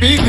big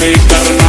baby,